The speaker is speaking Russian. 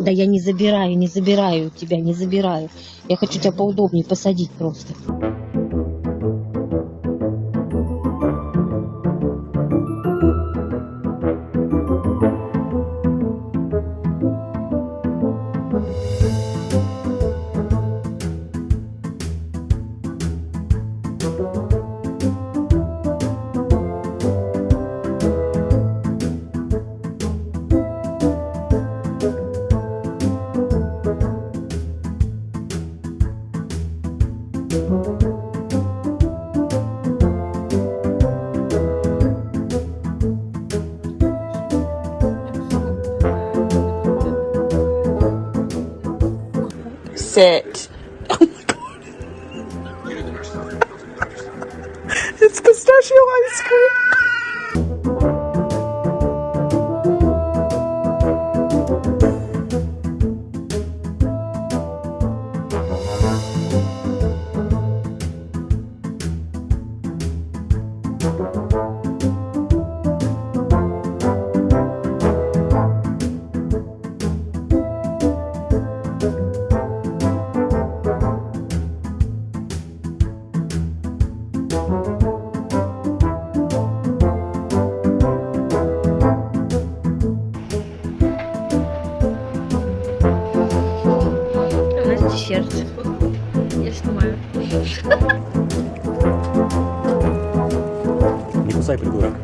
Да я не забираю, не забираю тебя, не забираю. Я хочу тебя поудобнее посадить просто. Sit. Oh my god. It's pistachio ice cream. У нас десерт. Я снимаю. Не кусай, придурок.